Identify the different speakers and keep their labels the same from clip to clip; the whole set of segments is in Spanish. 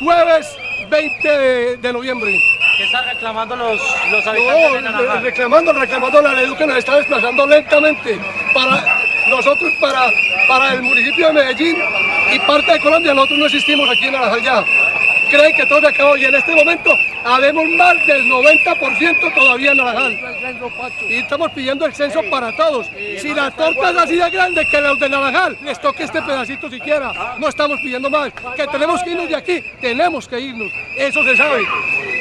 Speaker 1: Jueves 20 de, noviembre.
Speaker 2: ¿Qué están reclamando los, los habitantes de Naranjal?
Speaker 1: reclamando, reclamando la ley que nos está desplazando lentamente para nosotros, para, para el municipio de Medellín y parte de Colombia, nosotros no existimos aquí en Naranjal ya creen que todo se acabó y en este momento habemos más del 90% todavía en Naranjal. Y estamos pidiendo el censo para todos. Si la torta es así de grande que los de Naranjal les toque este pedacito siquiera, no estamos pidiendo más. Que tenemos que irnos de aquí, tenemos que irnos, eso se sabe.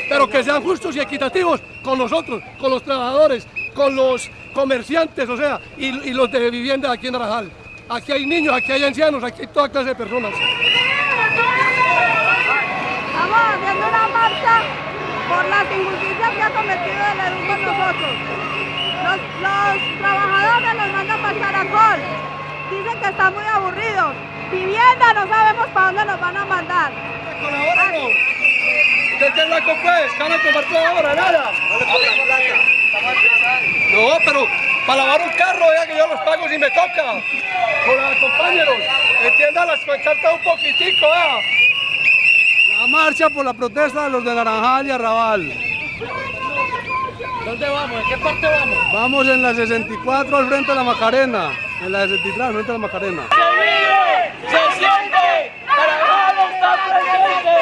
Speaker 1: Pero que sean justos y equitativos con nosotros, con los trabajadores, con los comerciantes, o sea, y, y los de vivienda aquí en Naranjal. Aquí hay niños, aquí hay ancianos, aquí hay toda clase de personas
Speaker 3: haciendo una marcha por las injusticias que ha cometido el EDU con nosotros. Los, trabajadores nos mandan para el caracol. Dicen que están muy aburridos. Vivienda no sabemos para dónde nos van a mandar.
Speaker 1: ¡Colabórenos! ¿Usted qué la pues? ¿Van a tomar ahora? Nada. No, pero para lavar un carro, ya que yo los pago si me toca. Hola, compañeros, entiendan las pancartas un poquitico, ¿eh?
Speaker 4: La marcha por la protesta de los de Naranjal y Arrabal.
Speaker 2: ¿Dónde vamos? ¿En qué parte vamos?
Speaker 4: Vamos en la 64 al frente de la Macarena. En la 63 al frente de la Macarena.
Speaker 5: ¡Se vive! ¡Se siente! ¡Naranjal está presente!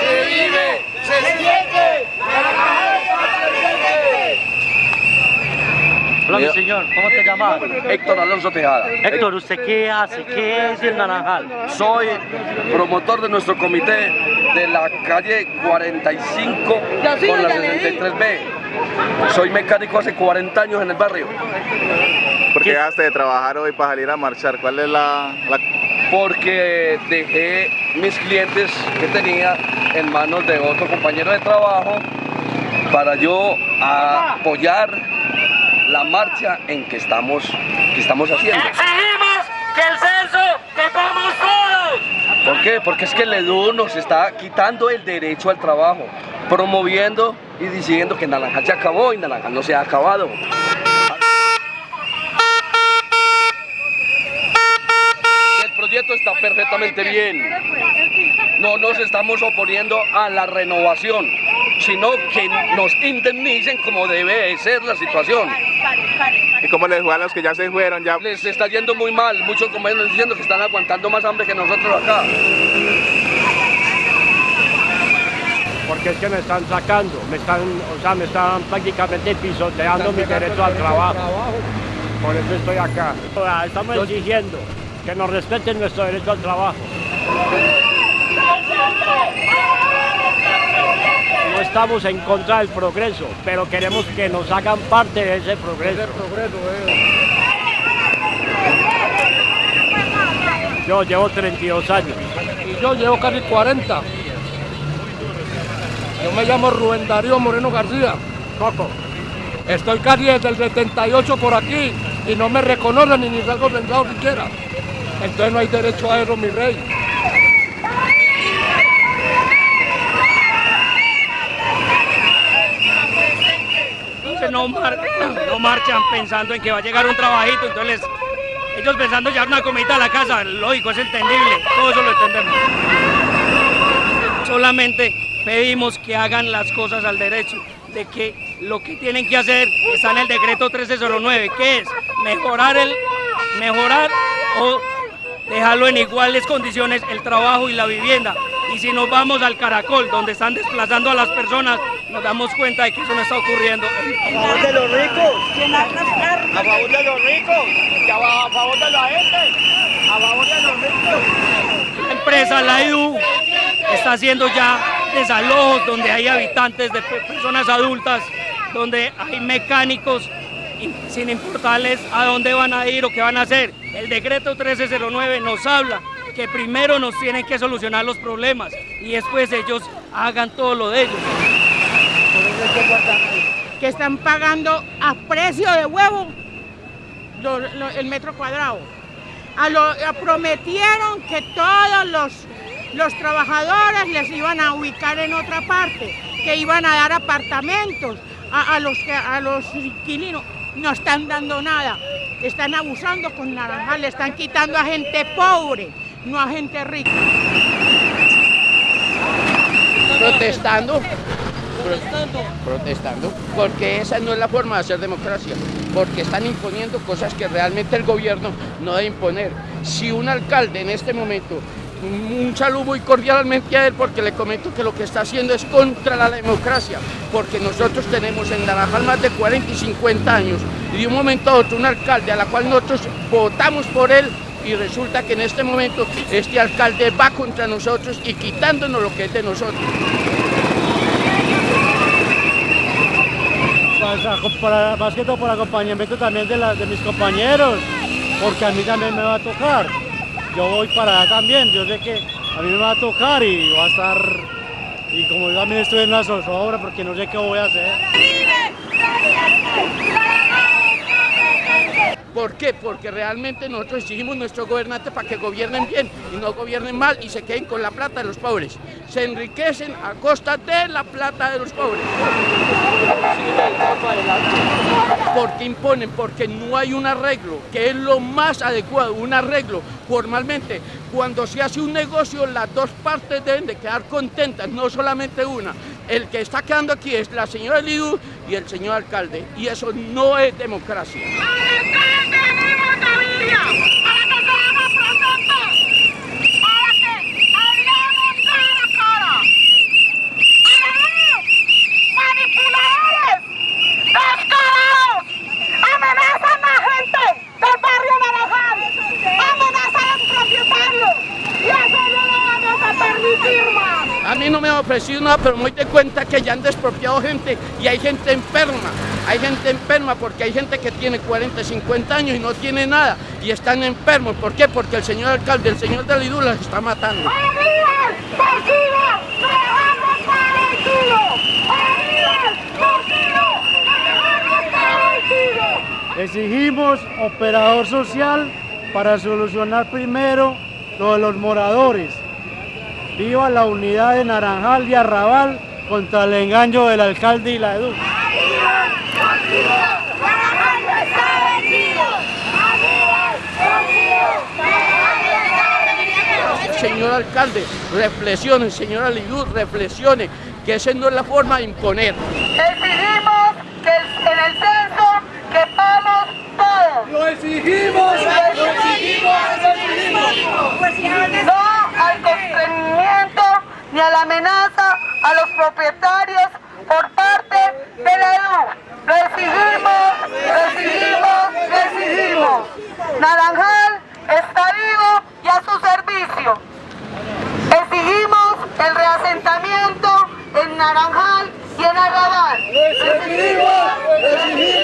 Speaker 5: ¡Se vive! ¡Se siente! ¡Naranjal está presente!
Speaker 2: Hola, mi señor, ¿cómo te llamas?
Speaker 6: Héctor Alonso Tejada.
Speaker 2: Héctor, ¿usted qué hace? ¿Qué es el Naranjal?
Speaker 6: Soy promotor de nuestro comité de la calle 45 con la 63B. Soy mecánico hace 40 años en el barrio.
Speaker 7: ¿Por qué dejaste de trabajar hoy para salir a marchar? ¿Cuál es la, la...?
Speaker 6: Porque dejé mis clientes que tenía en manos de otro compañero de trabajo para yo apoyar la marcha en que estamos, que estamos haciendo.
Speaker 5: ¡Exigimos que el censo vamos todos!
Speaker 6: ¿Por qué? Porque es que el EDU nos está quitando el derecho al trabajo, promoviendo y diciendo que Naranjal se acabó y Naranjal no se ha acabado. El proyecto está perfectamente bien. No nos estamos oponiendo a la renovación, sino que nos indemnicen como debe ser la situación.
Speaker 7: ¿Y cómo les fue a los que ya se fueron? Ya...
Speaker 6: Les está yendo muy mal, muchos compañeros diciendo que están aguantando más hambre que nosotros acá.
Speaker 8: Porque es que me están sacando, me están, o sea, me están prácticamente pisoteando mi derecho al trabajo. Por eso estoy acá. Estamos exigiendo que nos respeten nuestro derecho al trabajo. No estamos en contra del progreso, pero queremos que nos hagan parte de ese progreso. Eh. Yo llevo 32 años.
Speaker 1: Y yo llevo casi 40. Yo me llamo Rubén Darío Moreno García.
Speaker 8: Coco.
Speaker 1: Estoy casi desde el 78 por aquí y no me reconocen ni ni salgo sentado siquiera. Entonces no hay derecho a eso, mi rey.
Speaker 2: No, marchan pensando en que va a llegar un trabajito, entonces ellos pensando ya una comida a la casa, lógico, es entendible, todo eso lo entendemos. Solamente pedimos que hagan las cosas al derecho, de que lo que tienen que hacer está en el decreto 1309, que es mejorar el mejorar o dejarlo en iguales condiciones el trabajo y la vivienda. Y si nos vamos al Caracol, donde están desplazando a las personas, nos damos cuenta de que eso no está ocurriendo.
Speaker 5: A favor de los ricos, a favor de los ricos, a favor de la gente, a favor de los ricos.
Speaker 2: La empresa, la IU, está haciendo ya desalojos donde hay habitantes de personas adultas, donde hay mecánicos sin importarles a dónde van a ir o qué van a hacer. El decreto 1309 nos habla que primero nos tienen que solucionar los problemas y después ellos hagan todo lo de ellos.
Speaker 3: Que están pagando a precio de huevo el metro cuadrado. A prometieron que todos los, los trabajadores les iban a ubicar en otra parte, que iban a dar apartamentos a, los, a los inquilinos. No están dando nada. Están abusando con naranjal, le están quitando a gente pobre no a gente rica.
Speaker 9: Protestando. Protestando. Protestando. Porque esa no es la forma de hacer democracia. Porque están imponiendo cosas que realmente el gobierno no debe imponer. Si un alcalde en este momento un saludo muy cordialmente a él porque le comento que lo que está haciendo es contra la democracia, porque nosotros tenemos en Naranjal más de 40 y 50 años y de un momento a otro un alcalde a la cual nosotros votamos por él y resulta que en este momento este alcalde va contra nosotros y quitándonos lo que es de nosotros.
Speaker 10: Para, más que todo por acompañamiento también de, de mis compañeros, porque a mí también me va a tocar yo voy para allá también, yo sé que a mí me va a tocar y va a estar, y como yo también estoy en una zozobra porque no sé qué voy a hacer.
Speaker 9: ¿Por qué? Porque realmente nosotros exigimos nuestro gobernante para que gobiernen bien y no gobiernen mal y se queden con la plata de los pobres. Se enriquecen a costa de la plata de los pobres. Porque imponen, porque no hay un arreglo, que es lo más adecuado, un arreglo formalmente. Cuando se hace un negocio, las dos partes deben de quedar contentas, no solamente una. El que está quedando aquí es la señora Lidu y el señor alcalde, y eso no es democracia. A mí no me ha ofrecido nada, pero me doy cuenta que ya han despropiado gente y hay gente enferma. Hay gente enferma porque hay gente que tiene 40, 50 años y no tiene nada y están enfermos. ¿Por qué? Porque el señor alcalde, el señor de Lidú las está matando.
Speaker 10: Exigimos operador social para solucionar primero lo de los moradores. Viva la unidad de Naranjal y Arrabal contra el engaño del alcalde y la edu.
Speaker 9: Señor alcalde, reflexione, señora Lidú, reflexione, que esa no es la forma de imponer.
Speaker 11: Naranjal está vivo y a su servicio. Exigimos el reasentamiento en Naranjal y en Arrabal. ¡Exigimos!